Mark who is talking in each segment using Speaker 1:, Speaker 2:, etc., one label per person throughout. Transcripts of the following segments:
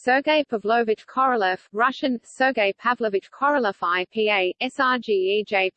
Speaker 1: Sergei Pavlovich Korolev Russian, Sergei Pavlovich Korolev IPA, SRGEJ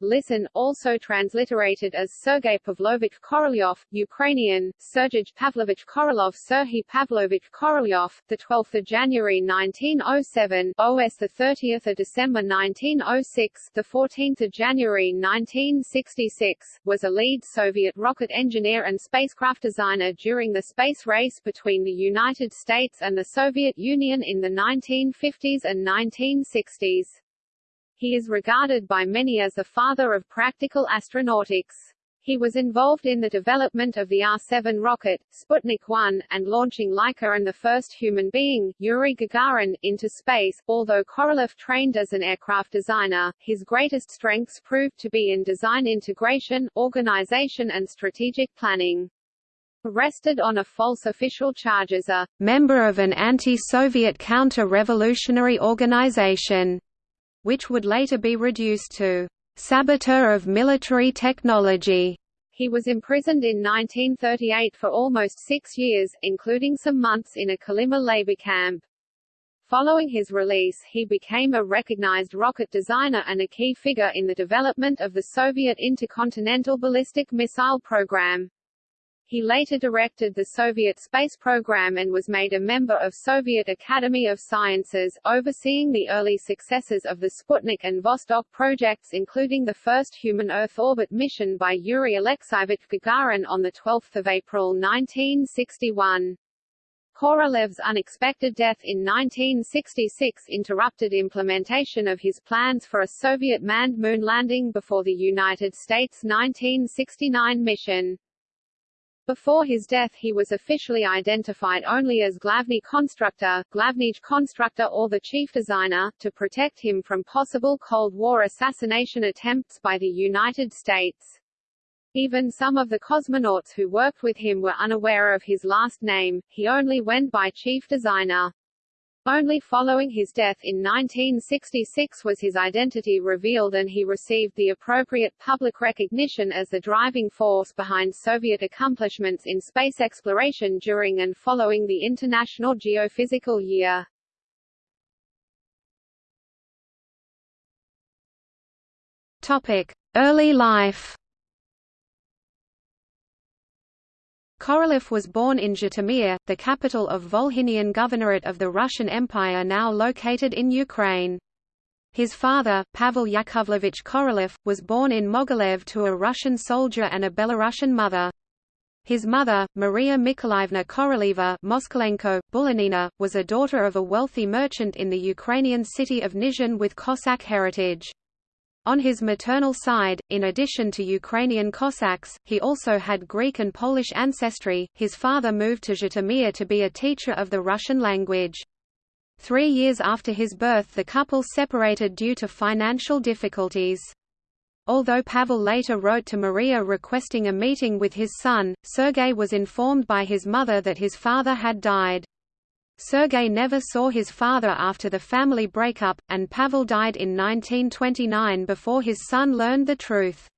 Speaker 1: listen, also transliterated as Sergei Pavlovich Korolyov, Ukrainian, Sergej Pavlovich Korolov Serhiy Pavlovich Korolyov, 12 January 1907 OS 30 December 1906 14 January 1966, was a lead Soviet rocket engineer and spacecraft designer during the space race between the United States and the Soviet Union in the 1950s and 1960s. He is regarded by many as the father of practical astronautics. He was involved in the development of the R-7 rocket, Sputnik 1, and launching Laika and the first human being, Yuri Gagarin, into space. Although Korolev trained as an aircraft designer, his greatest strengths proved to be in design integration, organization and strategic planning. Arrested on a false official charge as a member of an anti-Soviet counter-revolutionary organization, which would later be reduced to saboteur of military technology. He was imprisoned in 1938 for almost six years, including some months in a Kolyma labor camp. Following his release he became a recognized rocket designer and a key figure in the development of the Soviet intercontinental ballistic missile program. He later directed the Soviet space program and was made a member of Soviet Academy of Sciences, overseeing the early successes of the Sputnik and Vostok projects including the first human Earth orbit mission by Yuri Alexeyevich Gagarin on 12 April 1961. Korolev's unexpected death in 1966 interrupted implementation of his plans for a Soviet manned moon landing before the United States' 1969 mission. Before his death he was officially identified only as Glavny Constructor, Glavnij Constructor or the Chief Designer, to protect him from possible Cold War assassination attempts by the United States. Even some of the cosmonauts who worked with him were unaware of his last name, he only went by Chief Designer. Only following his death in 1966 was his identity revealed and he received the appropriate public recognition as the driving force behind Soviet accomplishments in space exploration during and following the International Geophysical Year. Topic: Early life Korolev was born in Zhytomyr, the capital of Volhynian Governorate of the Russian Empire now located in Ukraine. His father, Pavel Yakovlevich Korolev, was born in Mogilev to a Russian soldier and a Belarusian mother. His mother, Maria Nikolaevna Koroleva Moskalenko, Balanina, was a daughter of a wealthy merchant in the Ukrainian city of Nizhyn with Cossack heritage. On his maternal side, in addition to Ukrainian Cossacks, he also had Greek and Polish ancestry. His father moved to Zhytomyr to be a teacher of the Russian language. Three years after his birth the couple separated due to financial difficulties. Although Pavel later wrote to Maria requesting a meeting with his son, Sergei was informed by his mother that his father had died. Sergei never saw his father after the family breakup, and Pavel died in 1929 before his son learned the truth.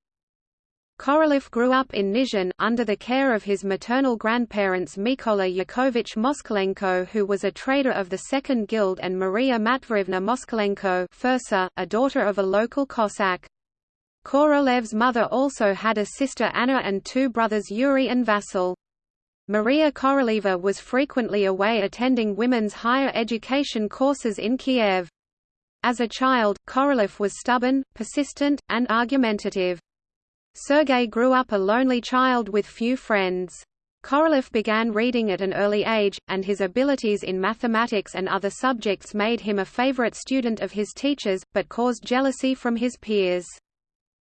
Speaker 1: Korolev grew up in Nizhyn, under the care of his maternal grandparents Mykola Yakovich Moskalenko who was a trader of the Second Guild and Maria Matveevna Moskalenko Fursa, a daughter of a local Cossack. Korolev's mother also had a sister Anna and two brothers Yuri and Vasil. Maria Koroleva was frequently away attending women's higher education courses in Kiev. As a child, Korolev was stubborn, persistent, and argumentative. Sergei grew up a lonely child with few friends. Korolev began reading at an early age, and his abilities in mathematics and other subjects made him a favorite student of his teachers, but caused jealousy from his peers.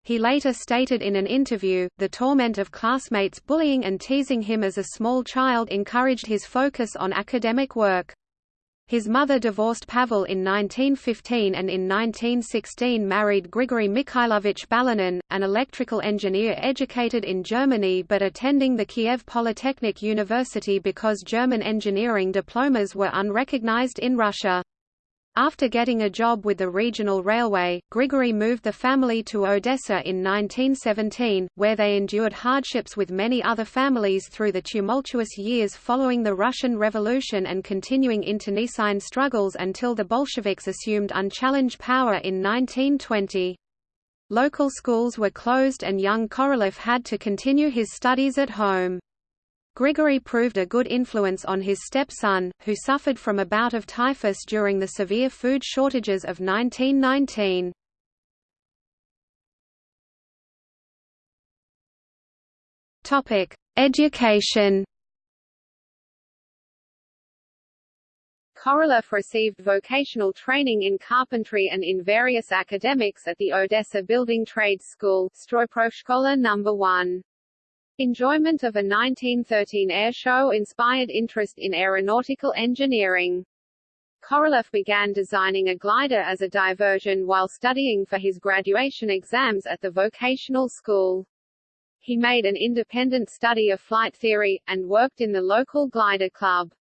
Speaker 1: He later stated in an interview, the torment of classmates bullying and teasing him as a small child encouraged his focus on academic work. His mother divorced Pavel in 1915 and in 1916 married Grigory Mikhailovich Balanin, an electrical engineer educated in Germany but attending the Kiev Polytechnic University because German engineering diplomas were unrecognized in Russia.
Speaker 2: After getting a job with the regional railway, Grigory moved the family to Odessa in 1917, where they endured hardships with many other families through the tumultuous years following the Russian Revolution and continuing internecine struggles until the Bolsheviks assumed unchallenged power in 1920. Local schools were closed and young Korolev had to continue his studies at home. Grigory proved a good influence on his stepson, who suffered from a bout of typhus during the severe food shortages of 1919. Topic: Education.
Speaker 1: Korolev received vocational training in carpentry and in various academics at the Odessa Building Trades School, Stroyprofshkola No. 1. Enjoyment of a 1913 air show inspired interest in aeronautical engineering. Korolev began designing a glider as a diversion while studying for his graduation exams at the vocational school. He made an independent study of flight theory, and worked in the local glider club.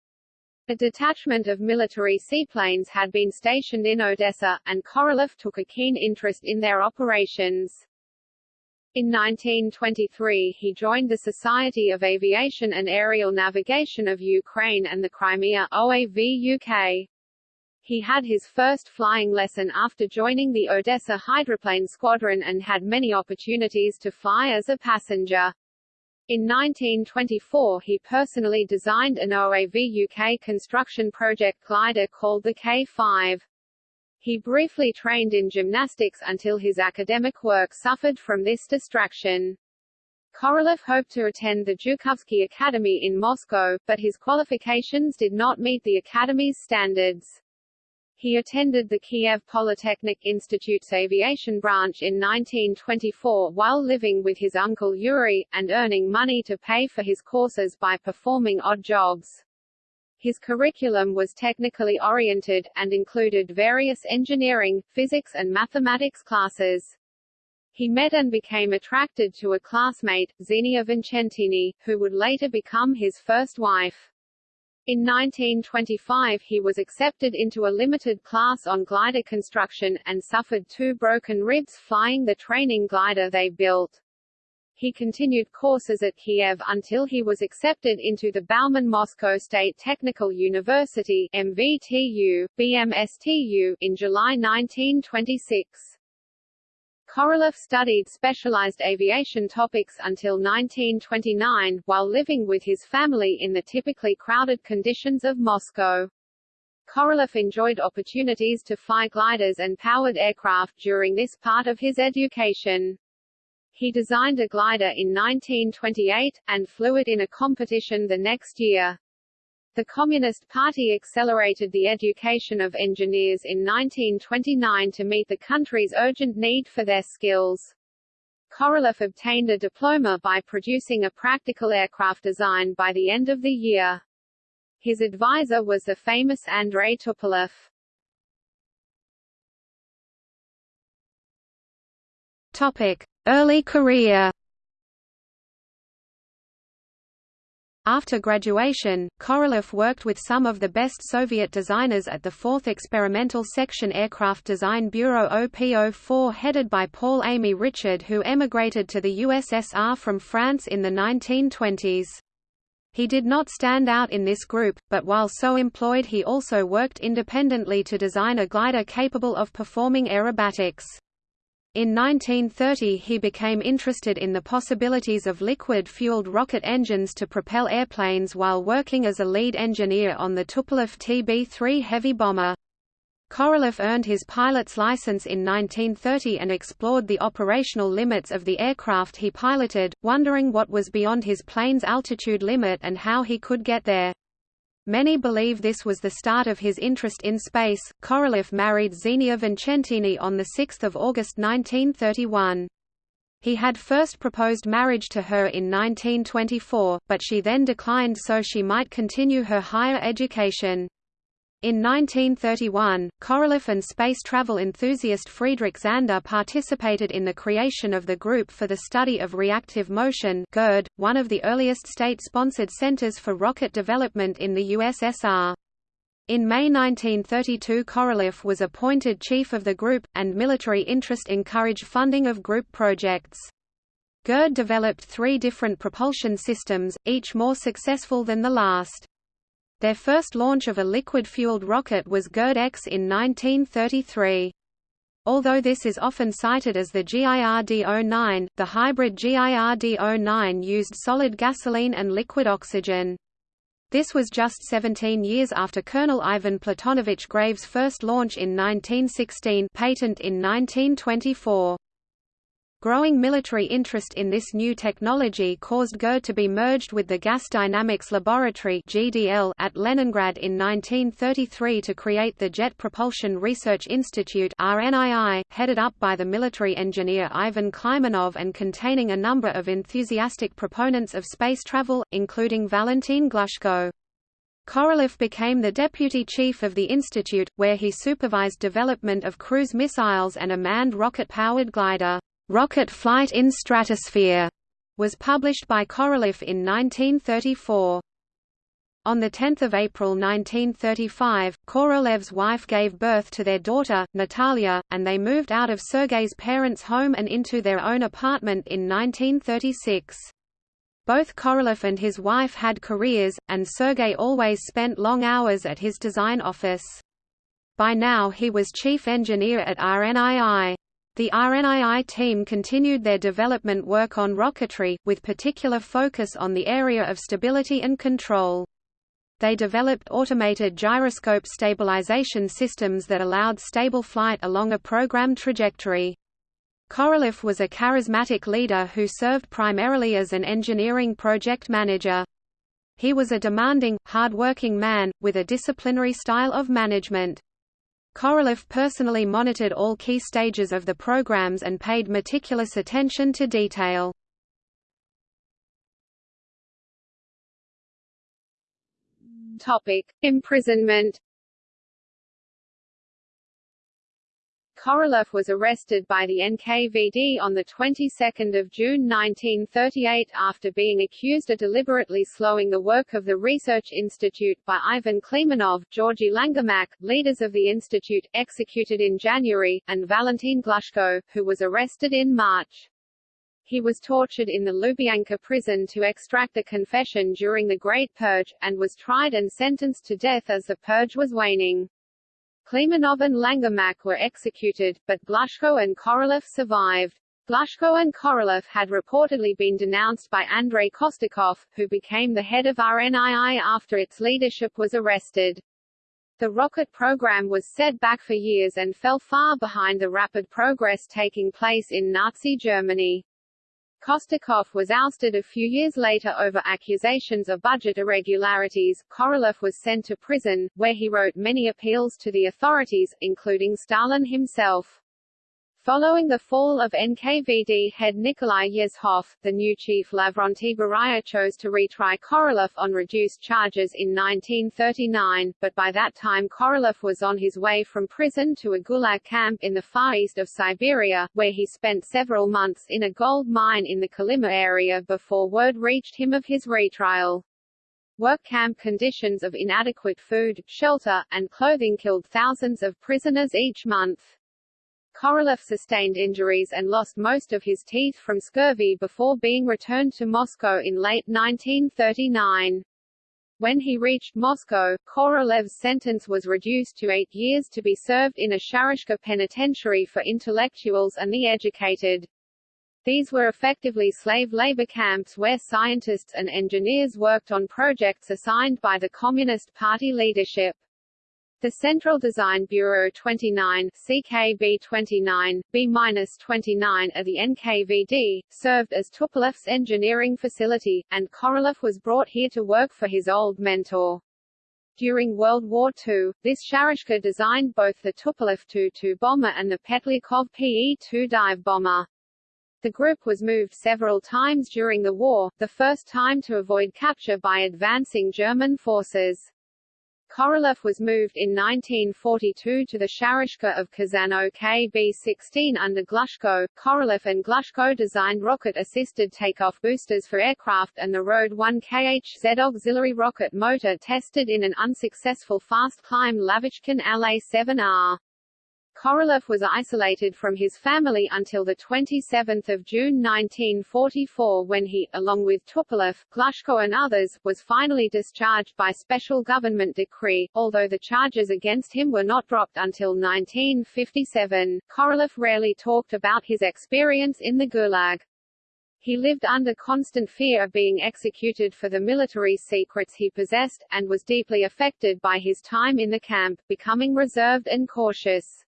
Speaker 1: A detachment of military seaplanes had been stationed in Odessa, and Korolev took a keen interest in their operations. In 1923 he joined the Society of Aviation and Aerial Navigation of Ukraine and the Crimea OAV UK. He had his first flying lesson after joining the Odessa Hydroplane Squadron and had many opportunities to fly as a passenger. In 1924 he personally designed an OAV UK construction project glider called the K-5. He briefly trained in gymnastics until his academic work suffered from this distraction. Korolev hoped to attend the Zhukovsky Academy in Moscow, but his qualifications did not meet the academy's standards. He attended the Kiev Polytechnic Institute's aviation branch in 1924 while living with his uncle Yuri, and earning money to pay for his courses by performing odd jobs. His curriculum was technically oriented, and included various engineering, physics and mathematics classes. He met and became attracted to a classmate, Xenia Vincentini, who would later become his first wife. In 1925 he was accepted into a limited class on glider construction, and suffered two broken ribs flying the training glider they built. He continued courses at Kiev until he was accepted into the Bauman Moscow State Technical University MVTU, BMSTU, in July 1926. Korolev studied specialized aviation topics until 1929, while living with his family in the typically crowded conditions of Moscow. Korolev enjoyed opportunities to fly gliders and powered aircraft during this part of his education. He designed a glider in 1928, and flew it in a competition the next year. The Communist Party accelerated the education of engineers in 1929 to meet the country's urgent need for their skills. Korolev obtained a diploma by producing a practical aircraft design by the end of the year. His advisor was the famous Andrei Tupolev.
Speaker 2: Early career After graduation, Korolev worked with some of the best Soviet designers at the 4th Experimental Section Aircraft Design Bureau OPO4 headed by Paul Aimé Richard who emigrated to the USSR from France in the 1920s. He did not stand out in this group, but while so employed he also worked independently to design a glider capable of performing aerobatics. In 1930 he became interested in the possibilities of liquid-fueled rocket engines to propel airplanes while working as a lead engineer on the Tupolev TB-3 heavy bomber. Korolev earned his pilot's license in 1930 and explored the operational limits of the aircraft he piloted, wondering what was beyond his plane's altitude limit and how he could get there. Many believe this was the start of his interest in space. Korolev married Xenia Vincentini on 6 August 1931. He had first proposed marriage to her in 1924, but she then declined so she might continue her higher education. In 1931, Korolev and space travel enthusiast Friedrich Zander participated in the creation of the Group for the Study of Reactive Motion GIRD, one of the earliest state-sponsored centers for rocket development in the USSR. In May 1932 Korolev was appointed chief of the group, and military interest encouraged funding of group projects. GIRD developed three different propulsion systems, each more successful than the last. Their first launch of a liquid-fueled rocket was GIRD-X in 1933. Although this is often cited as the GIRD-09, the hybrid GIRD-09 used solid gasoline and liquid oxygen. This was just 17 years after Colonel Ivan Platonovich Grave's first launch in 1916 patent in 1924. Growing military interest in this new technology caused GIRD to be merged with the Gas Dynamics Laboratory at Leningrad in 1933 to create the Jet Propulsion Research Institute headed up by the military engineer Ivan Kleymyonov and containing a number of enthusiastic proponents of space travel, including Valentin Glushko. Korolev became the deputy chief of the institute, where he supervised development of cruise missiles and a manned rocket-powered glider. Rocket Flight in Stratosphere was published by Korolev in 1934. On 10 April 1935, Korolev's wife gave birth to their daughter, Natalia, and they moved out of Sergei's parents' home and into their own apartment in 1936. Both Korolev and his wife had careers, and Sergei always spent long hours at his design office. By now he was chief engineer at RNII. The RNII team continued their development work on rocketry, with particular focus on the area of stability and control. They developed automated gyroscope stabilization systems that allowed stable flight along a program trajectory. Korolev was a charismatic leader who served primarily as an engineering project manager. He was a demanding, hard-working man, with a disciplinary style of management. Korolev personally monitored all key stages of the programs and paid meticulous attention to detail.
Speaker 1: Topic: Imprisonment Korolev was arrested by the NKVD on the 22nd of June 1938 after being accused of deliberately slowing the work of the Research Institute by Ivan Kleymyonov, Georgy Langemak, leaders of the institute, executed in January, and Valentin Glushko, who was arrested in March. He was tortured in the Lubyanka prison to extract a confession during the Great Purge, and was tried and sentenced to death as the purge was waning. Kleymyonov and Langemak were executed, but Glushko and Korolev survived. Glushko and Korolev had reportedly been denounced by Andrei Kostikov, who became the head of RNII after its leadership was arrested. The rocket program was set back for years and fell far behind the rapid progress taking place in Nazi Germany. Kostikov was ousted a few years later over accusations of budget irregularities. Korolev was sent to prison, where he wrote many appeals to the authorities, including Stalin himself. Following the fall of NKVD head Nikolai Yezhov, the new chief Lavrentiy Beria chose to retry Korolev on reduced charges in 1939, but by that time Korolev was on his way from prison to a gulag camp in the far east of Siberia, where he spent several months in a gold mine in the Kolyma area before word reached him of his retrial. Work camp conditions of inadequate food, shelter, and clothing killed thousands of prisoners each month. Korolev sustained injuries and lost most of his teeth from scurvy before being returned to Moscow in late 1939. When he reached Moscow, Korolev's sentence was reduced to eight years to be served in a Sharashka penitentiary for intellectuals and the educated. These were effectively slave labor camps where scientists and engineers worked on projects assigned by the Communist Party leadership. The Central Design Bureau 29 CKB 29, B-29 of the NKVD, served as Tupolev's engineering facility, and Korolev was brought here to work for his old mentor. During World War II, this Sharashka designed both the Tupolev Tu-2 bomber and the Petlyakov PE-2 dive bomber. The group was moved several times during the war, the first time to avoid capture by advancing German forces. Korolev was moved in 1942 to the Sharashka of Kazan KB-16 under Glushko. Korolev and Glushko designed rocket-assisted takeoff boosters for aircraft and the Rode 1KHZ auxiliary rocket motor tested in an unsuccessful fast-climb Lavochkin LA-7R. Korolev was isolated from his family until 27 June 1944 when he, along with Tupolev, Glushko and others, was finally discharged by special government decree, although the charges against him were not dropped until 1957. Korolev rarely talked about his experience in the Gulag. He lived under constant fear of being executed for the military secrets he possessed, and was deeply affected by his time in the camp, becoming reserved and cautious.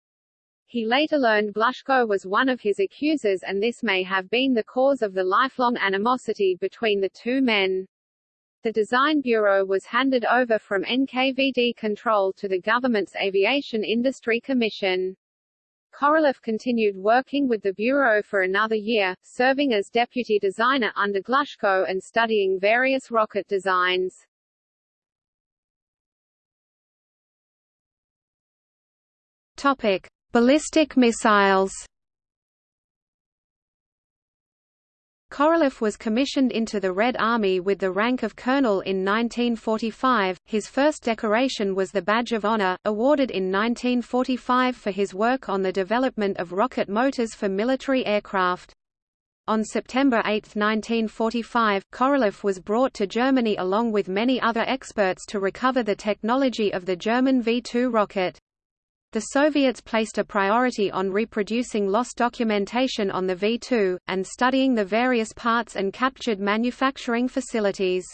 Speaker 1: He later learned Glushko was one of his accusers and this may have been the cause of the lifelong animosity between the two men. The design bureau was handed over from NKVD control to the government's Aviation Industry Commission. Korolev continued working with the bureau for another year, serving as deputy designer under Glushko and studying various rocket designs.
Speaker 2: Topic: Ballistic missiles Korolev was commissioned into the Red Army with the rank of colonel in 1945. His first decoration was the Badge of Honor, awarded in 1945 for his work on the development of rocket motors for military aircraft. On September 8, 1945, Korolev was brought to Germany along with many other experts to recover the technology of the German V-2 rocket. The Soviets placed a priority on reproducing lost documentation on the V-2, and studying the various parts and captured manufacturing facilities.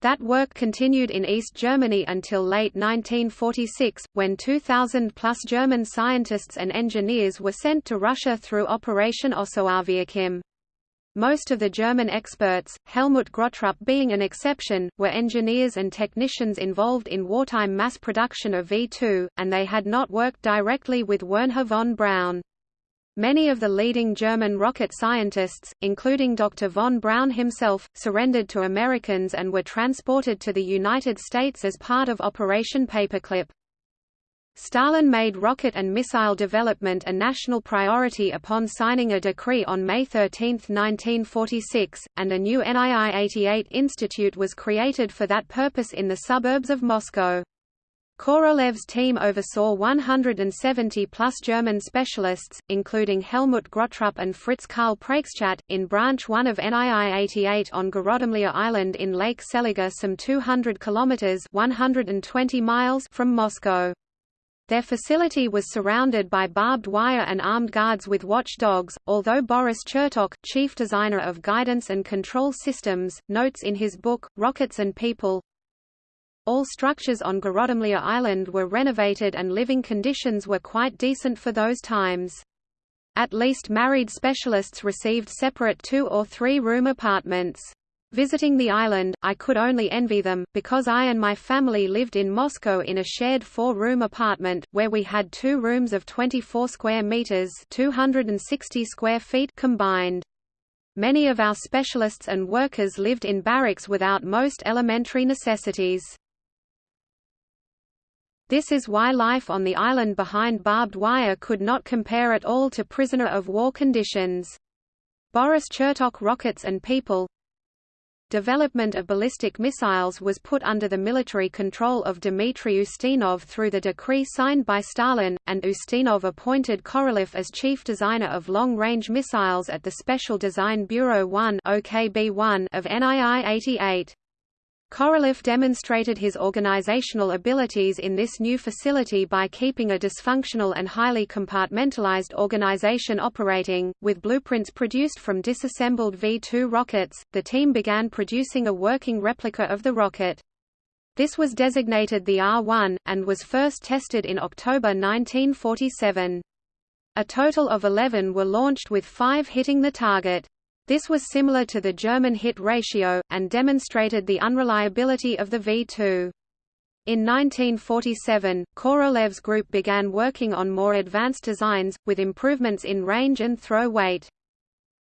Speaker 2: That work continued in East Germany until late 1946, when 2,000-plus German scientists and engineers were sent to Russia through Operation Osoaviakhim. Most of the German experts, Helmut Gröttrup being an exception, were engineers and technicians involved in wartime mass production of V-2, and they had not worked directly with Wernher von Braun. Many of the leading German rocket scientists, including Dr. von Braun himself, surrendered to Americans and were transported to the United States as part of Operation Paperclip. Stalin made rocket and missile development a national priority upon signing a decree on May 13, 1946, and a new NII-88 institute was created for that purpose in the suburbs of Moscow. Korolev's team oversaw 170-plus German specialists, including Helmut Gröttrup and Fritz Karl Preikschat, in Branch 1 of NII-88 on Gorodomlya Island in Lake Seliger some 200 kilometers 120 miles from Moscow. Their facility was surrounded by barbed wire and armed guards with watchdogs, although Boris Chertok, chief designer of guidance and control systems, notes in his book, Rockets and People, all structures on Gorodomlya Island were renovated and living conditions were quite decent for those times. At least married specialists received separate two- or three-room apartments. Visiting the island, I could only envy them, because I and my family lived in Moscow in a shared four-room apartment, where we had two rooms of 24 square meters 260 square feet combined. Many of our specialists and workers lived in barracks without most elementary necessities. This is why life on the island behind barbed wire could not compare at all to prisoner of war conditions. Boris Chertok Rockets and People Development of ballistic missiles was put under the military control of Dmitry Ustinov through the decree signed by Stalin, and Ustinov appointed Korolev as chief designer of long-range missiles at the Special Design Bureau 1 of NII-88. Korolev demonstrated his organizational abilities in this new facility by keeping a dysfunctional and highly compartmentalized organization operating. With blueprints produced from disassembled V-2 rockets, the team began producing a working replica of the rocket. This was designated the R-1, and was first tested in October 1947. A total of 11 were launched with five hitting the target. This was similar to the German hit ratio, and demonstrated the unreliability of the V-2. In 1947, Korolev's group began working on more advanced designs, with improvements in range and throw weight.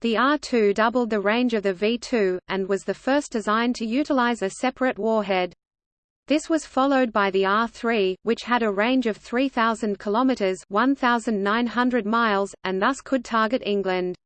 Speaker 2: The R-2 doubled the range of the V-2, and was the first design to utilize a separate warhead. This was followed by the R-3, which had a range of 3,000 kilometers (1,900 miles), and thus could target England.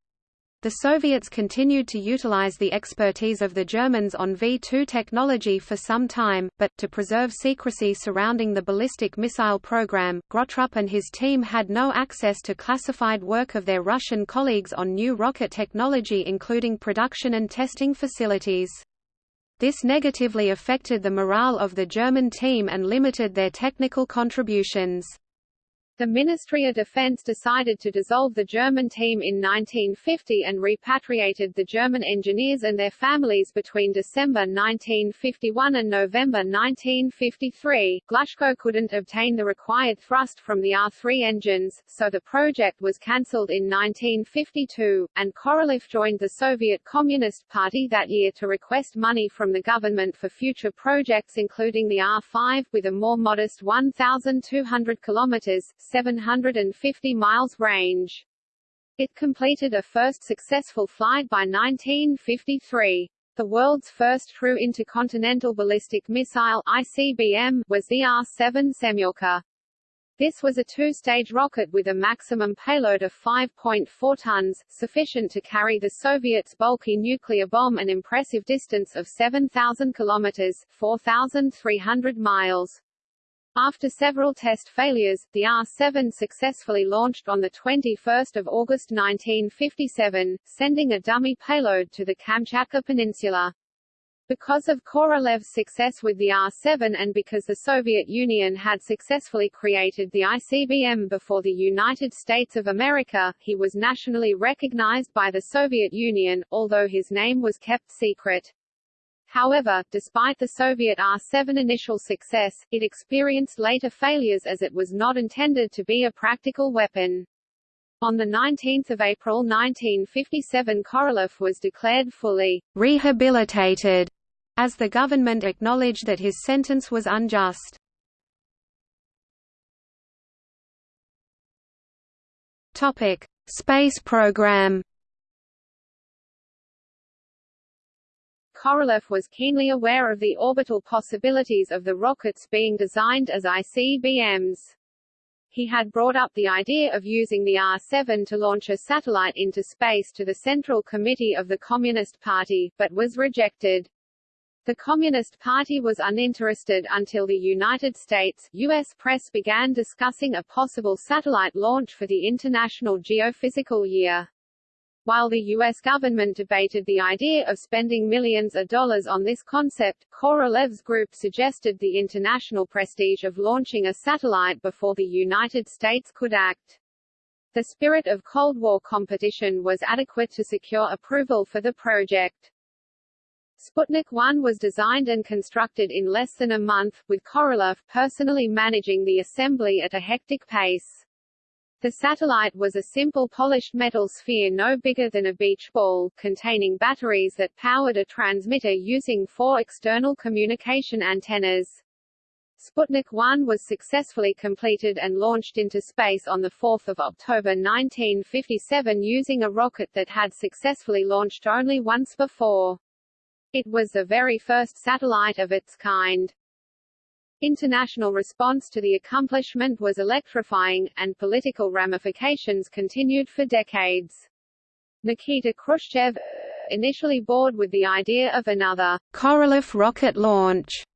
Speaker 2: The Soviets continued to utilize the expertise of the Germans on V-2 technology for some time, but, to preserve secrecy surrounding the ballistic missile program, Gröttrup and his team had no access to classified work of their Russian colleagues on new rocket technology including production and testing facilities. This negatively affected the morale of the German team and limited their technical contributions.
Speaker 1: The Ministry of Defense decided to dissolve the German team in 1950 and repatriated the German engineers and their families between December 1951 and November 1953. Glushko couldn't obtain the required thrust from the R3 engines, so the project was cancelled in 1952, and Korolev joined the Soviet Communist Party that year to request money from the government for future projects including the R5 with a more modest 1,200 kilometers 750 miles range. It completed a first successful flight by 1953. The world's first true intercontinental ballistic missile ICBM was the R-7 Semyorka. This was a two-stage rocket with a maximum payload of 5.4 tons, sufficient to carry the Soviets' bulky nuclear bomb an impressive distance of 7,000 kilometers 4,300 miles. After several test failures, the R-7 successfully launched on 21 August 1957, sending a dummy payload to the Kamchatka Peninsula. Because of Korolev's success with the R-7 and because the Soviet Union had successfully created the ICBM before the United States of America, he was nationally recognized by the Soviet Union, although his name was kept secret. However, despite the Soviet R-7 initial success, it experienced later failures as it was not intended to be a practical weapon. On 19 April 1957 Korolev was declared fully
Speaker 2: rehabilitated, as the government acknowledged that his sentence was unjust. Topic: Space program.
Speaker 1: Korolev was keenly aware of the orbital possibilities of the rockets being designed as ICBMs. He had brought up the idea of using the R-7 to launch a satellite into space to the Central Committee of the Communist Party, but was rejected. The Communist Party was uninterested until the United States US press began discussing a possible satellite launch for the International Geophysical Year. While the U.S. government debated the idea of spending millions of dollars on this concept, Korolev's group suggested the international prestige of launching a satellite before the United States could act. The spirit of Cold War competition was adequate to secure approval for the project. Sputnik 1 was designed and constructed in less than a month, with Korolev personally managing the assembly at a hectic pace. The satellite was a simple polished metal sphere no bigger than a beach ball, containing batteries that powered a transmitter using four external communication antennas. Sputnik 1 was successfully completed and launched into space on 4 October 1957 using a rocket that had successfully launched only once before. It was the very first satellite of its kind. International response to the accomplishment was electrifying, and political ramifications continued for decades. Nikita Khrushchev, uh, initially bored with the idea of another Korolev rocket launch,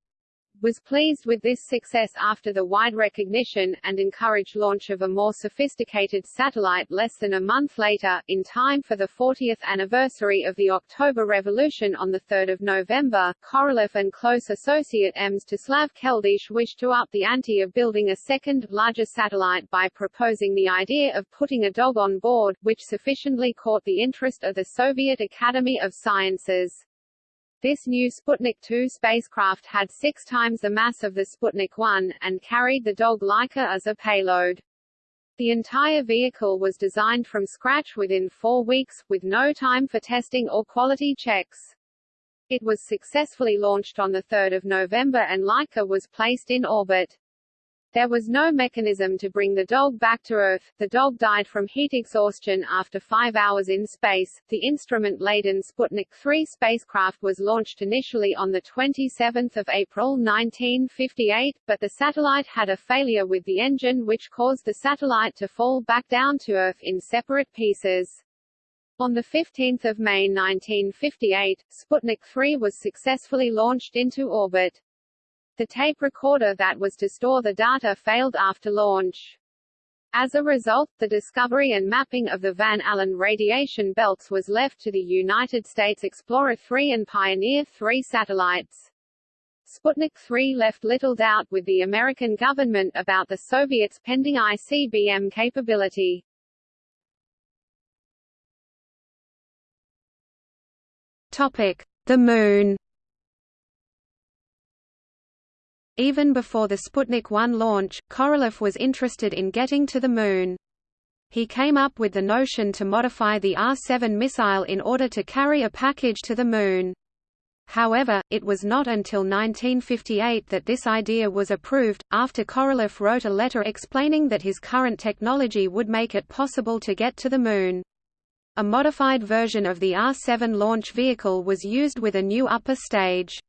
Speaker 1: was pleased with this success after the wide recognition, and encouraged launch of a more sophisticated satellite less than a month later, in time for the 40th anniversary of the October Revolution on 3 November. Korolev and close associate Mstislav Keldysh wished to up the ante of building a second, larger satellite by proposing the idea of putting a dog on board, which sufficiently caught the interest of the Soviet Academy of Sciences. This new Sputnik 2 spacecraft had six times the mass of the Sputnik 1, and carried the dog Laika as a payload. The entire vehicle was designed from scratch within four weeks, with no time for testing or quality checks. It was successfully launched on 3 November and Laika was placed in orbit. There was no mechanism to bring the dog back to Earth. The dog died from heat exhaustion after five hours in space. The instrument-laden Sputnik 3 spacecraft was launched initially on 27 April 1958, but the satellite had a failure with the engine which caused the satellite to fall back down to Earth in separate pieces. On 15 May 1958, Sputnik 3 was successfully launched into orbit. The tape recorder that was to store the data failed after launch. As a result, the discovery and mapping of the Van Allen radiation belts was left to the United States Explorer 3 and Pioneer 3 satellites. Sputnik 3 left little doubt with the American government about the Soviets' pending ICBM capability.
Speaker 2: Topic: The Moon. Even before the Sputnik 1 launch, Korolev was interested in getting to the Moon. He came up with the notion to modify the R-7 missile in order to carry a package to the Moon. However, it was not until 1958 that this idea was approved, after Korolev wrote a letter explaining that his current technology would make it possible to get to the Moon. A modified version of the R-7 launch vehicle was used with a new upper stage.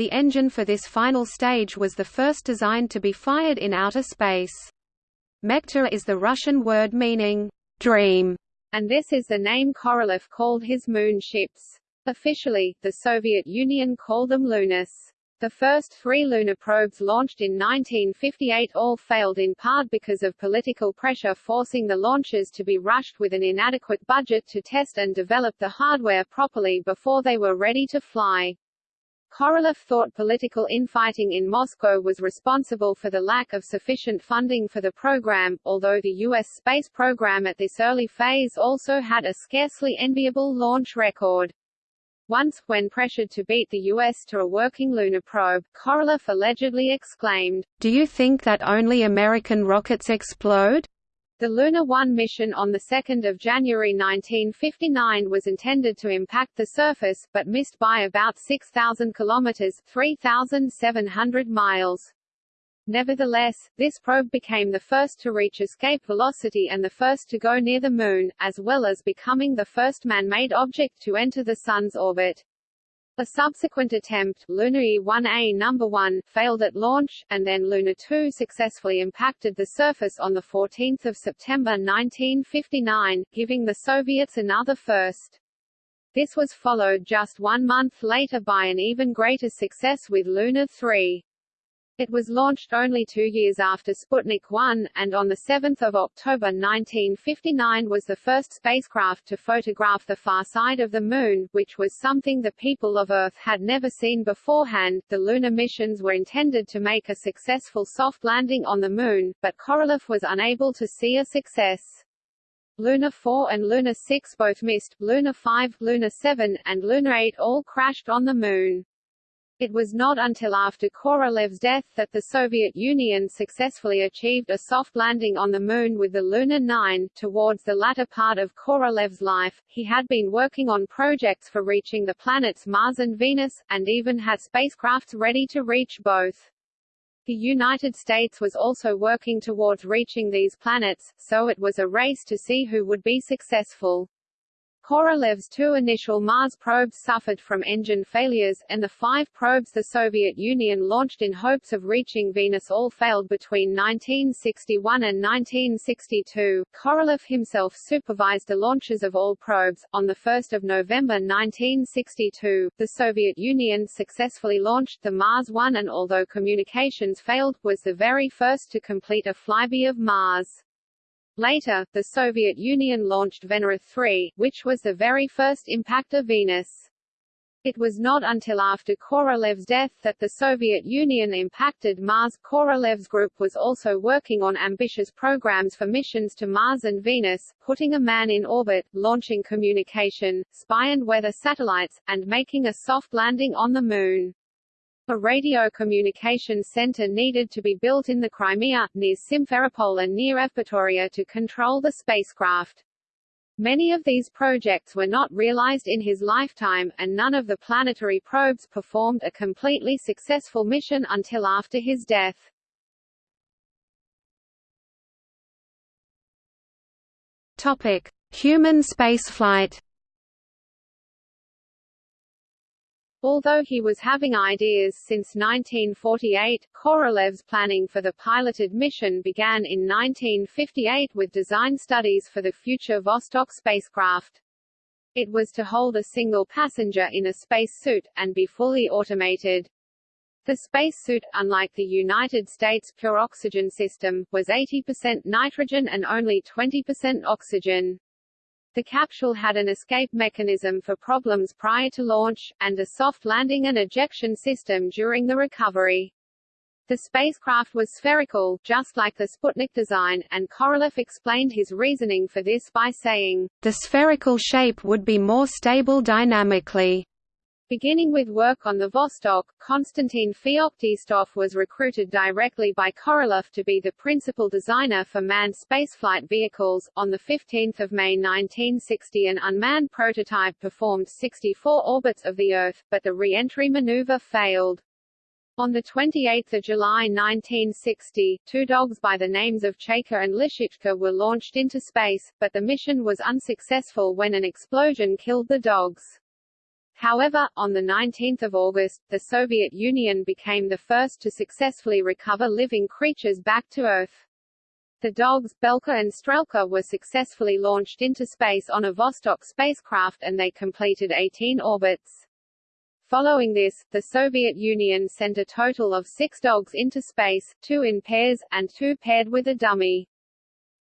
Speaker 2: The engine for this final stage was the first designed to be fired in outer space. Mechta is the Russian word meaning, dream,
Speaker 1: and this is the name Korolev called his moon ships. Officially, the Soviet Union called them Lunas. The first three lunar probes launched in 1958 all failed in part because of political pressure forcing the launches to be rushed with an inadequate budget to test and develop the hardware properly before they were ready to fly. Korolev thought political infighting in Moscow was responsible for the lack of sufficient funding for the program, although the U.S. space program at this early phase also had a scarcely enviable launch record. Once, when pressured to beat the U.S. to a working lunar probe, Korolev allegedly exclaimed,
Speaker 2: Do you think that only American rockets explode?
Speaker 1: The Luna 1 mission on 2 January 1959 was intended to impact the surface, but missed by about 6,000 kilometers 3,700 miles. Nevertheless, this probe became the first to reach escape velocity and the first to go near the Moon, as well as becoming the first man-made object to enter the Sun's orbit. A subsequent attempt, Luna E-1A number 1, failed at launch, and then Luna 2 successfully impacted the surface on 14 September 1959, giving the Soviets another first. This was followed just one month later by an even greater success with Luna 3. It was launched only two years after Sputnik 1, and on 7 October 1959 was the first spacecraft to photograph the far side of the Moon, which was something the people of Earth had never seen beforehand. The lunar missions were intended to make a successful soft landing on the Moon, but Korolev was unable to see a success. Luna 4 and Luna 6 both missed, Luna 5, Luna 7, and Luna 8 all crashed on the Moon. It was not until after Korolev's death that the Soviet Union successfully achieved a soft landing on the Moon with the Luna 9. Towards the latter part of Korolev's life, he had been working on projects for reaching the planets Mars and Venus, and even had spacecrafts ready to reach both. The United States was also working towards reaching these planets, so it was a race to see who would be successful. Korolev's two initial Mars probes suffered from engine failures, and the five probes the Soviet Union launched in hopes of reaching Venus all failed between 1961 and 1962. Korolev himself supervised the launches of all probes. On 1 November 1962, the Soviet Union successfully launched the Mars 1 and although communications failed, was the very first to complete a flyby of Mars. Later, the Soviet Union launched Venera 3, which was the very first impact of Venus. It was not until after Korolev's death that the Soviet Union impacted Mars. Korolev's group was also working on ambitious programs for missions to Mars and Venus, putting a man in orbit, launching communication, spy and weather satellites, and making a soft landing on the Moon a radio communication center needed to be built in the Crimea, near Simferopol and near Evpatoria to control the spacecraft. Many of these projects were not realized in his lifetime, and none of the planetary probes performed a completely successful mission until after his death.
Speaker 2: Topic: Human spaceflight.
Speaker 1: Although he was having ideas since 1948, Korolev's planning for the piloted mission began in 1958 with design studies for the future Vostok spacecraft. It was to hold a single passenger in a spacesuit, and be fully automated. The spacesuit, unlike the United States pure oxygen system, was 80% nitrogen and only 20% oxygen. The capsule had an escape mechanism for problems prior to launch, and a soft landing and ejection system during the recovery. The spacecraft was spherical, just like the Sputnik design, and Korolev explained his reasoning for this by saying,
Speaker 2: The spherical shape would be more stable dynamically.
Speaker 1: Beginning with work on the Vostok, Konstantin Feoktistov was recruited directly by Korolev to be the principal designer for manned spaceflight vehicles. On 15 May 1960 an unmanned prototype performed 64 orbits of the Earth, but the re-entry maneuver failed. On 28 July 1960, two dogs by the names of Chaika and Lisichka were launched into space, but the mission was unsuccessful when an explosion killed the dogs. However, on 19 August, the Soviet Union became the first to successfully recover living creatures back to Earth. The dogs, Belka and Strelka were successfully launched into space on a Vostok spacecraft and they completed 18 orbits. Following this, the Soviet Union sent a total of six dogs into space, two in pairs, and two paired with a dummy.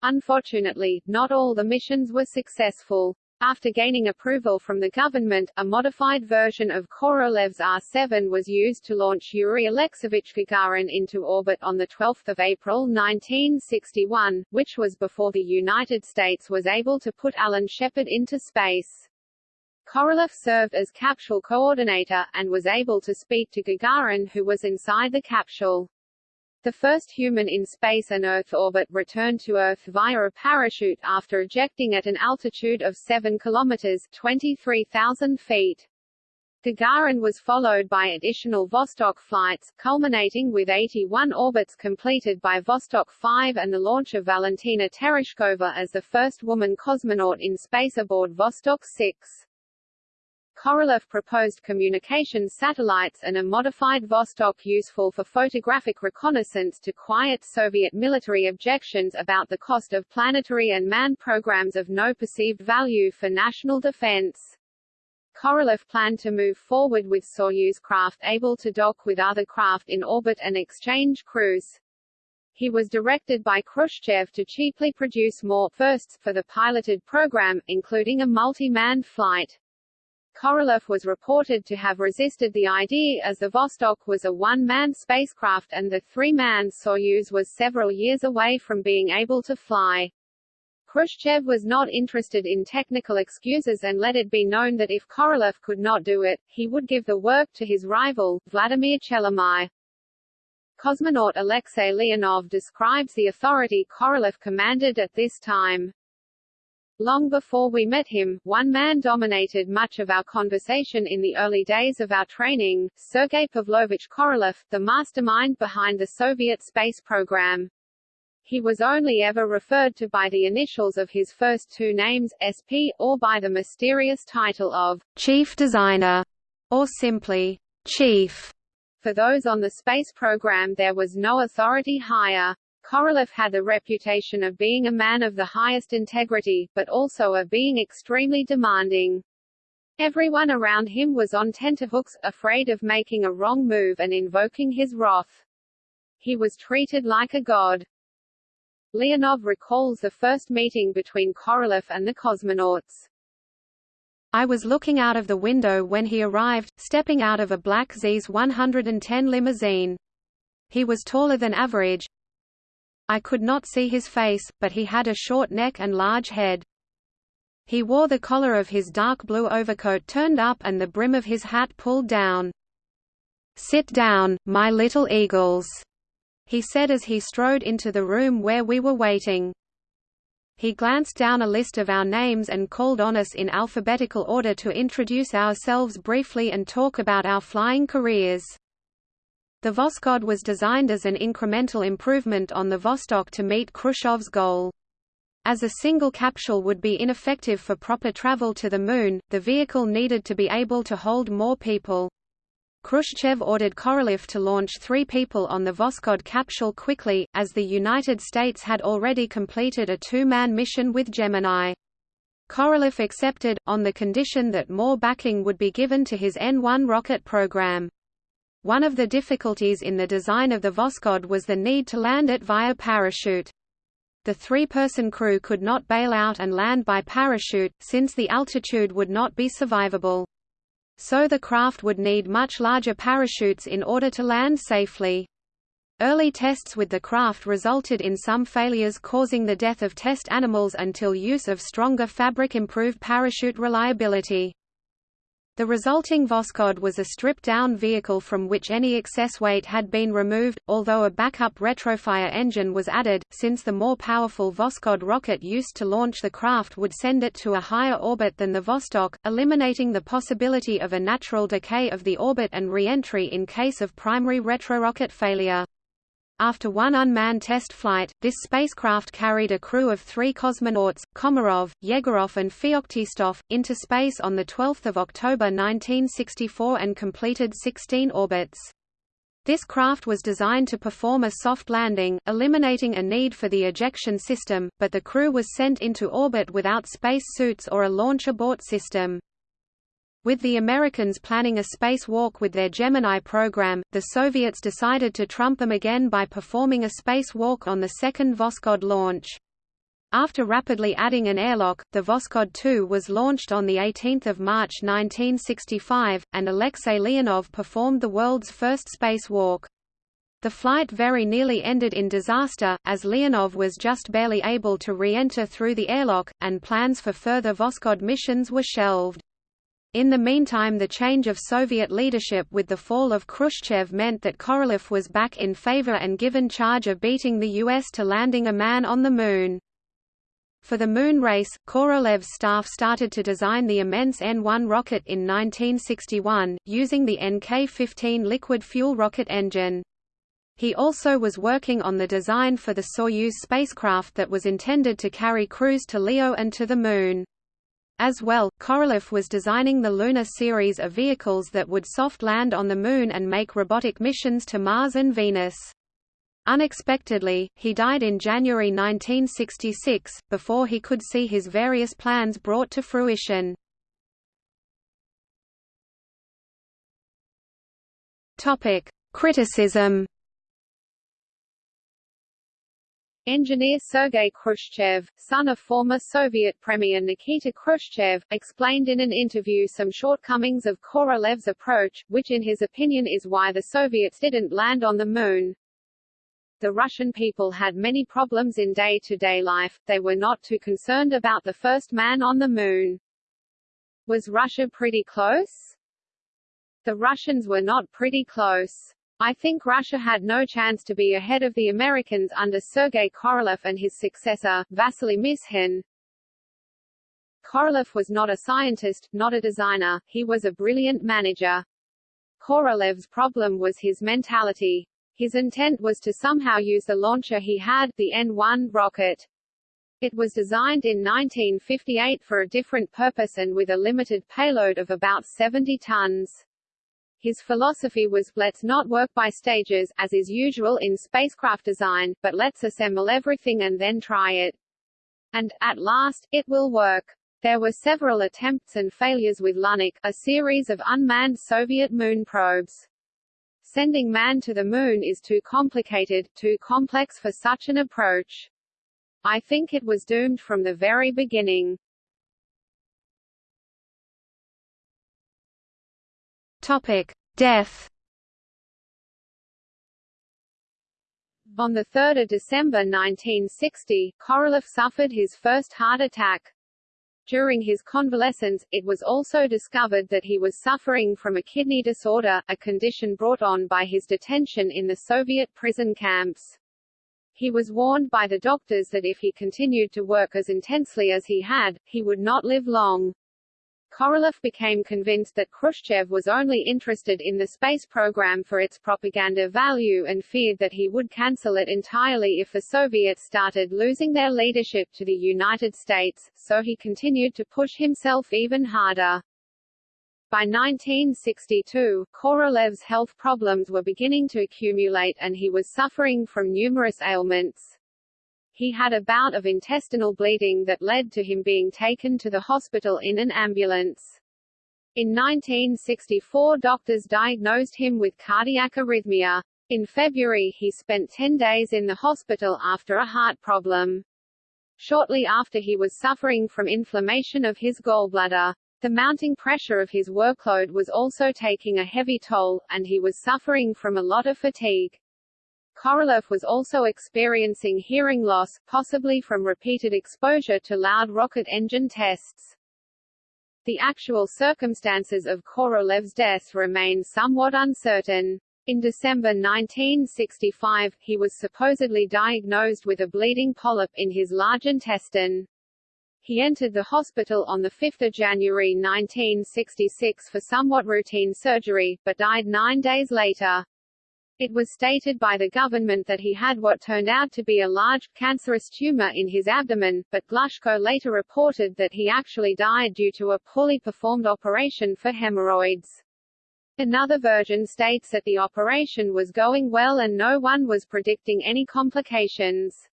Speaker 1: Unfortunately, not all the missions were successful. After gaining approval from the government, a modified version of Korolev's R-7 was used to launch Yuri Alexeyevich Gagarin into orbit on 12 April 1961, which was before the United States was able to put Alan Shepard into space. Korolev served as capsule coordinator, and was able to speak to Gagarin who was inside the capsule. The first human in space and Earth orbit returned to Earth via a parachute after ejecting at an altitude of 7 kilometers 23,000 feet. Gagarin was followed by additional Vostok flights, culminating with 81 orbits completed by Vostok 5 and the launch of Valentina Tereshkova as the first woman cosmonaut in space aboard Vostok 6. Korolev proposed communication satellites and a modified Vostok useful for photographic reconnaissance to quiet Soviet military objections about the cost of planetary and manned programs of no perceived value for national defense. Korolev planned to move forward with Soyuz craft able to dock with other craft in orbit and exchange crews. He was directed by Khrushchev to cheaply produce more firsts for the piloted program, including a multi-manned flight. Korolev was reported to have resisted the idea as the Vostok was a one-man spacecraft and the three-man Soyuz was several years away from being able to fly. Khrushchev was not interested in technical excuses and let it be known that if Korolev could not do it, he would give the work to his rival, Vladimir Chelomey. Cosmonaut Alexei Leonov describes the authority Korolev commanded at this time. Long before we met him, one man dominated much of our conversation in the early days of our training, Sergei Pavlovich Korolev, the mastermind behind the Soviet space program. He was only ever referred to by the initials of his first two names, SP, or by the mysterious title of Chief Designer, or simply Chief. For those on the space program there was no authority higher. Korolev had the reputation of being a man of the highest integrity, but also of being extremely demanding. Everyone around him was on tenterhooks, afraid of making a wrong move and invoking his wrath. He was treated like a god. Leonov recalls the first meeting between Korolev and the cosmonauts.
Speaker 2: I was looking out of the window when he arrived, stepping out of a black ZIS 110 limousine. He was taller than average, I could not see his face, but he had a short neck and large head. He wore the collar of his dark blue overcoat turned up and the brim of his hat pulled down. "'Sit down, my little eagles,' he said as he strode into the room where we were waiting. He glanced down a list of our names and called on us in alphabetical order to introduce ourselves briefly and talk about our flying careers. The Voskhod was designed as an incremental improvement on the Vostok to meet Khrushchev's goal. As a single capsule would be ineffective for proper travel to the Moon, the vehicle needed to be able to hold more people. Khrushchev ordered Korolev to launch three people on the Voskhod capsule quickly, as the United States had already completed a two-man mission with Gemini. Korolev accepted, on the condition that more backing would be given to his N-1 rocket program. One of the difficulties in the design of the Voskhod was the need to land it via parachute. The three-person crew could not bail out and land by parachute, since the altitude would not be survivable. So the craft would need much larger parachutes in order to land safely. Early tests with the craft resulted in some failures causing the death of test animals until use of stronger fabric improved parachute reliability. The resulting Voskhod was a stripped-down vehicle from which any excess weight had been removed, although a backup retrofire engine was added, since the more powerful Voskhod rocket used to launch the craft would send it to a higher orbit than the Vostok, eliminating the possibility of a natural decay of the orbit and re-entry in case of primary retrorocket failure. After one unmanned test flight, this spacecraft carried a crew of three cosmonauts, Komarov, Yegorov and Feoktistov, into space on 12 October 1964 and completed 16 orbits. This craft was designed to perform a soft landing, eliminating a need for the ejection system, but the crew was sent into orbit without space suits or a launch abort system. With the Americans planning a spacewalk with their Gemini program, the Soviets decided to trump them again by performing a spacewalk on the second Voskhod launch. After rapidly adding an airlock, the Voskhod 2 was launched on 18 March 1965, and Alexei Leonov performed the world's first spacewalk. The flight very nearly ended in disaster, as Leonov was just barely able to re-enter through the airlock, and plans for further Voskhod missions were shelved. In the meantime the change of Soviet leadership with the fall of Khrushchev meant that Korolev was back in favor and given charge of beating the U.S. to landing a man on the Moon. For the Moon race, Korolev's staff started to design the immense N-1 rocket in 1961, using the NK-15 liquid fuel rocket engine. He also was working on the design for the Soyuz spacecraft that was intended to carry crews to Leo and to the Moon. As well, Korolev was designing the Lunar series of vehicles that would soft land on the Moon and make robotic missions to Mars and Venus. Unexpectedly, he died in January 1966, before he could see his various plans brought to fruition. Criticism
Speaker 1: Engineer Sergei Khrushchev, son of former Soviet Premier Nikita Khrushchev, explained in an interview some shortcomings of Korolev's approach, which in his opinion is why the Soviets didn't land on the Moon. The Russian people had many problems in day-to-day -day life, they were not too concerned about the first man on the Moon. Was Russia pretty close? The Russians were not pretty close. I think Russia had no chance to be ahead of the Americans under Sergei Korolev and his successor, Vasily Mishin. Korolev was not a scientist, not a designer, he was a brilliant manager. Korolev's problem was his mentality. His intent was to somehow use the launcher he had, the N-1 rocket. It was designed in 1958 for a different purpose and with a limited payload of about 70 tons. His philosophy was, let's not work by stages, as is usual in spacecraft design, but let's assemble everything and then try it. And, at last, it will work. There were several attempts and failures with Lunik, a series of unmanned Soviet moon probes. Sending man to the moon is too complicated, too complex for such an approach. I think it was doomed from the very beginning.
Speaker 2: Topic: Death.
Speaker 1: On 3 December 1960, Korolev suffered his first heart attack. During his convalescence, it was also discovered that he was suffering from a kidney disorder, a condition brought on by his detention in the Soviet prison camps. He was warned by the doctors that if he continued to work as intensely as he had, he would not live long. Korolev became convinced that Khrushchev was only interested in the space program for its propaganda value and feared that he would cancel it entirely if the Soviets started losing their leadership to the United States, so he continued to push himself even harder. By 1962, Korolev's health problems were beginning to accumulate and he was suffering from numerous ailments. He had a bout of intestinal bleeding that led to him being taken to the hospital in an ambulance. In 1964 doctors diagnosed him with cardiac arrhythmia. In February he spent 10 days in the hospital after a heart problem. Shortly after he was suffering from inflammation of his gallbladder. The mounting pressure of his workload was also taking a heavy toll, and he was suffering from a lot of fatigue. Korolev was also experiencing hearing loss, possibly from repeated exposure to loud rocket engine tests. The actual circumstances of Korolev's death remain somewhat uncertain. In December 1965, he was supposedly diagnosed with a bleeding polyp in his large intestine. He entered the hospital on 5 January 1966 for somewhat routine surgery, but died nine days later. It was stated by the government that he had what turned out to be a large, cancerous tumor in his abdomen, but Glushko later reported that he actually died due to a poorly performed operation for hemorrhoids. Another version states that the operation was going well and no one was predicting any complications.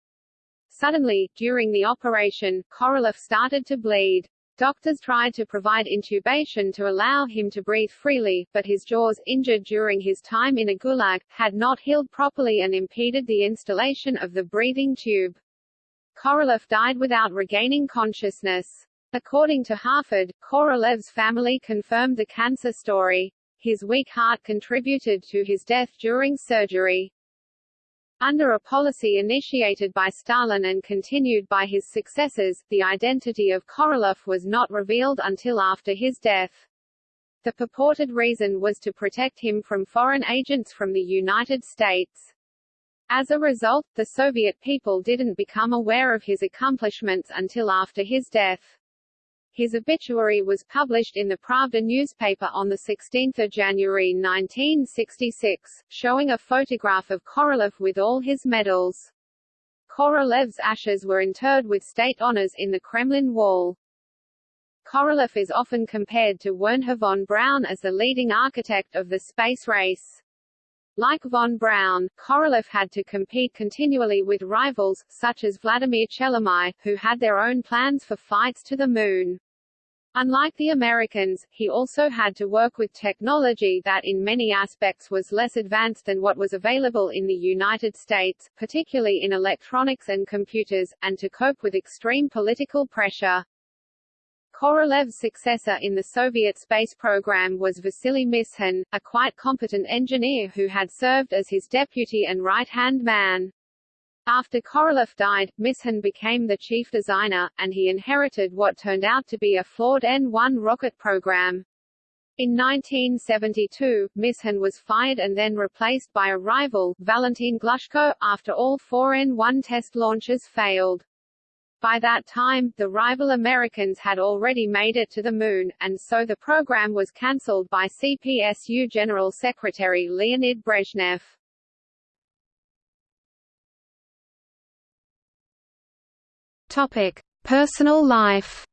Speaker 1: Suddenly, during the operation, Korolev started to bleed. Doctors tried to provide intubation to allow him to breathe freely, but his jaws, injured during his time in a gulag, had not healed properly and impeded the installation of the breathing tube. Korolev died without regaining consciousness. According to Harford, Korolev's family confirmed the cancer story. His weak heart contributed to his death during surgery. Under a policy initiated by Stalin and continued by his successors, the identity of Korolev was not revealed until after his death. The purported reason was to protect him from foreign agents from the United States. As a result, the Soviet people didn't become aware of his accomplishments until after his death. His obituary was published in the Pravda newspaper on 16 January 1966, showing a photograph of Korolev with all his medals. Korolev's ashes were interred with state honors in the Kremlin wall. Korolev is often compared to Wernher von Braun as the leading architect of the space race. Like von Braun, Korolev had to compete continually with rivals, such as Vladimir Chelomey, who had their own plans for flights to the Moon. Unlike the Americans, he also had to work with technology that in many aspects was less advanced than what was available in the United States, particularly in electronics and computers, and to cope with extreme political pressure. Korolev's successor in the Soviet space program was Vasily Mishin, a quite competent engineer who had served as his deputy and right-hand man. After Korolev died, Mishin became the chief designer, and he inherited what turned out to be a flawed N-1 rocket program. In 1972, Mishin was fired and then replaced by a rival, Valentin Glushko, after all four N-1 test launches failed. By that time, the rival Americans had already made it to the Moon, and so the program was cancelled by CPSU General Secretary Leonid Brezhnev.
Speaker 2: Topic: Personal life.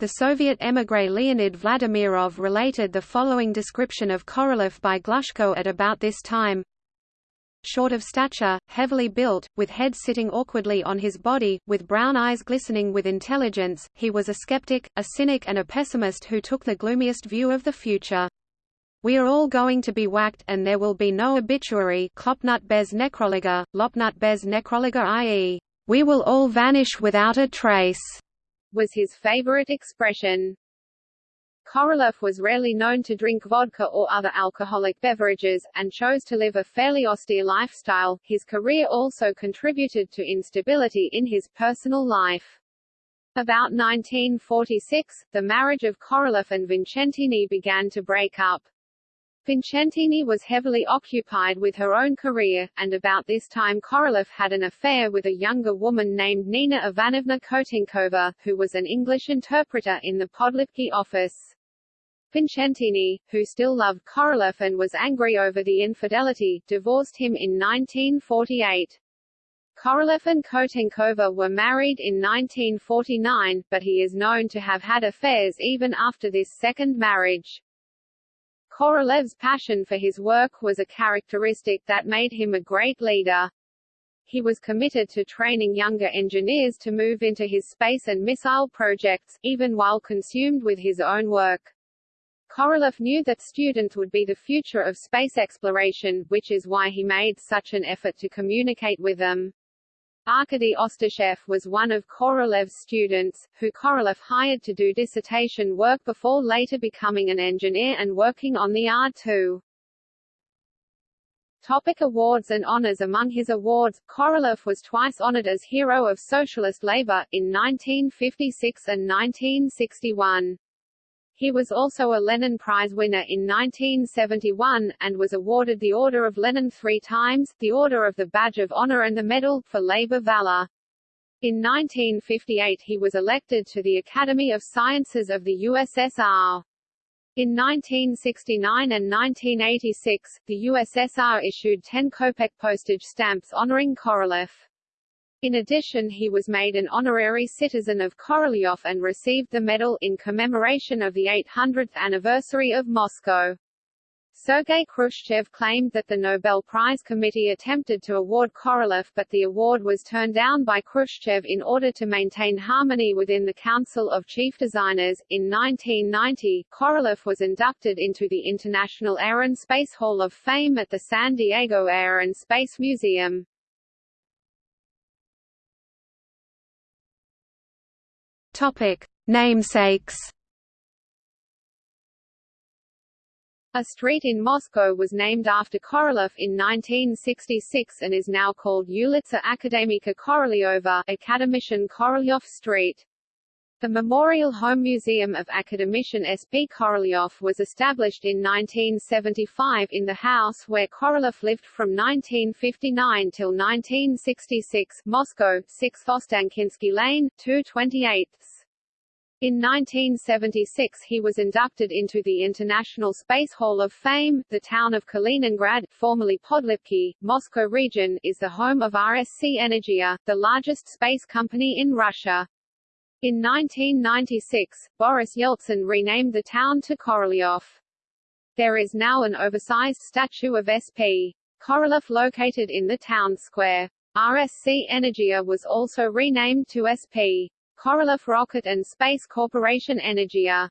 Speaker 2: The Soviet émigré Leonid Vladimirov related the following description of Korolev by Glushko at about this time. Short of stature, heavily built, with head sitting awkwardly on his body, with brown eyes glistening with intelligence, he was a skeptic, a cynic and a pessimist who took the gloomiest view of the future. We are all going to be whacked and there will be no obituary Klopnut bez necroliga, Lopnut bez necroliga i.e., we will all vanish without a trace,
Speaker 1: was his favorite expression. Korolev was rarely known to drink vodka or other alcoholic beverages, and chose to live a fairly austere lifestyle. His career also contributed to instability in his personal life. About 1946, the marriage of Korolev and Vincentini began to break up. Vincentini was heavily occupied with her own career, and about this time Korolev had an affair with a younger woman named Nina Ivanovna Kotenkova, who was an English interpreter in the Podlipki office. Vincentini, who still loved Korolev and was angry over the infidelity, divorced him in 1948. Korolev and Kotenkova were married in 1949, but he is known to have had affairs even after this second marriage. Korolev's passion for his work was a characteristic that made him a great leader. He was committed to training younger engineers to move into his space and missile projects, even while consumed with his own work. Korolev knew that students would be the future of space exploration, which is why he made such an effort to communicate with them. Arkady Ostashev was one of Korolev's students, who Korolev hired to do dissertation work before later becoming an engineer and working on the R-2. Topic awards and honors Among his awards, Korolev was twice honored as Hero of Socialist Labor, in 1956 and 1961. He was also a Lenin Prize winner in 1971, and was awarded the Order of Lenin three times, the Order of the Badge of Honor and the Medal, for labor valor. In 1958 he was elected to the Academy of Sciences of the USSR. In 1969 and 1986, the USSR issued 10 kopek postage stamps honoring Korolev. In addition he was made an honorary citizen of Korolyov and received the medal in commemoration of the 800th anniversary of Moscow. Sergei Khrushchev claimed that the Nobel Prize Committee attempted to award Korolev but the award was turned down by Khrushchev in order to maintain harmony within the Council of Chief Designers. In 1990, Korolev was inducted into the International Air and Space Hall of Fame at the San Diego Air and Space Museum.
Speaker 2: Topic: Namesakes.
Speaker 1: A street in Moscow was named after Korolev in 1966 and is now called Ulitsa Akademika Korolyova Academician Korolyov Street. The Memorial Home Museum of academician S. P. Korolyov was established in 1975 in the house where Korolev lived from 1959 till 1966 Moscow, 6 Ostankinsky Lane, 228. In 1976 he was inducted into the International Space Hall of Fame. The town of Kaliningrad, formerly Podlipki, Moscow region, is the home of RSC Energia, the largest space company in Russia. In 1996, Boris Yeltsin renamed the town to Korolyov. There is now an oversized statue of SP. Korolev located in the town square. RSC Energia was also renamed to SP. Korolev Rocket and Space Corporation Energia.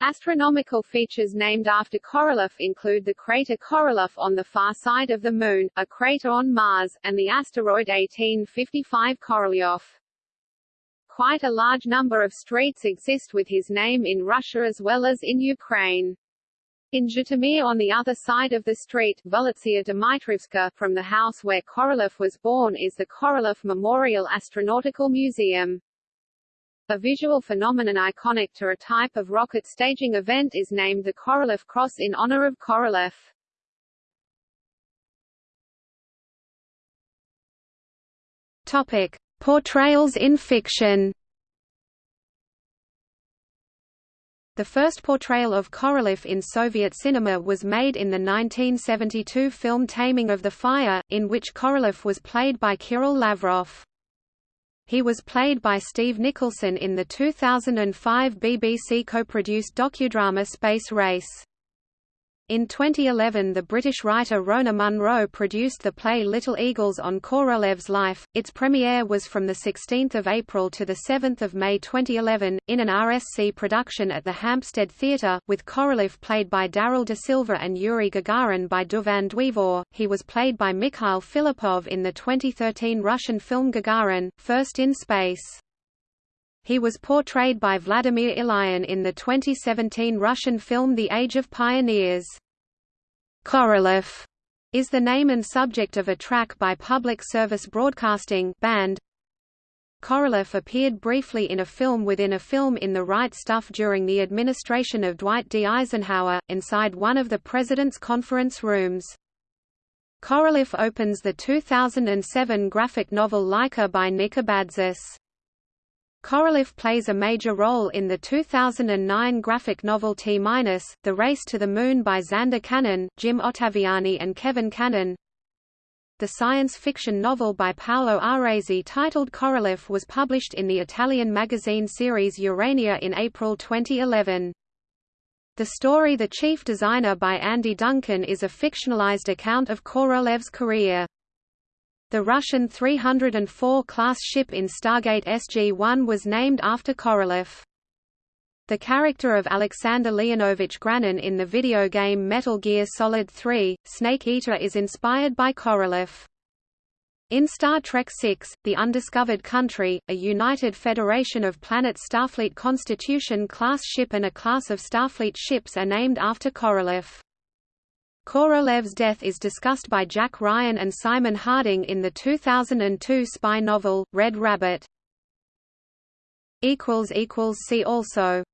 Speaker 1: Astronomical features named after Korolev include the crater Korolev on the far side of the Moon, a crater on Mars, and the asteroid 1855 Korolyov. Quite a large number of streets exist with his name in Russia as well as in Ukraine. In Zhytomyr on the other side of the street, Volotsia Dmitrivska, from the house where Korolev was born is the Korolev Memorial Astronautical Museum. A visual phenomenon iconic to a type of rocket staging event is named the Korolev Cross in honor of Korolev.
Speaker 2: Topic: Portrayals in fiction The first portrayal of Korolev in Soviet cinema was made in the 1972 film Taming of the Fire, in which Korolev was played by Kirill Lavrov. He was played by Steve Nicholson in the 2005 BBC co-produced docudrama Space Race. In 2011 the British writer Rona Munro produced the play Little Eagles on Korolev's life. Its premiere was from 16 April to 7 May 2011, in an RSC production at the Hampstead Theatre, with Korolev played by Darrell D'Silva and Yuri Gagarin by Dyfan Dwyfor. He was played by Mikhail Filippov in the 2013 Russian film Gagarin, First in Space. He was portrayed by Vladimir Ilyin in the 2017 Russian film The Age of Pioneers. Korolev is the name and subject of a track by Public Service Broadcasting band Korolev appeared briefly in a film within a film in The Right Stuff during the administration of Dwight D. Eisenhower, inside one of the president's conference rooms. Korolev opens the 2007 graphic novel Laika by Nick Abadzis. Korolev plays a major role in the 2009 graphic novel T-, The Race to the Moon by Zander Cannon, Jim Ottaviani and Kevin Cannon. The science fiction novel by Paolo Aresi titled Korolev was published in the Italian magazine series Urania in April 2011. The story The Chief Designer by Andy Duncan is a fictionalized account of Korolev's career. The Russian 304 class ship in Stargate SG-1 was named after Korolev. The character of Alexander Leonovich Granin in the video game Metal Gear Solid 3, Snake Eater is inspired by Korolev. In Star Trek VI, The Undiscovered Country, a united federation of planet Starfleet Constitution-class ship and a class of Starfleet ships are named after Korolev. Korolev's death is discussed by Jack Ryan and Simon Harding in the 2002 spy novel, Red Rabbit. See also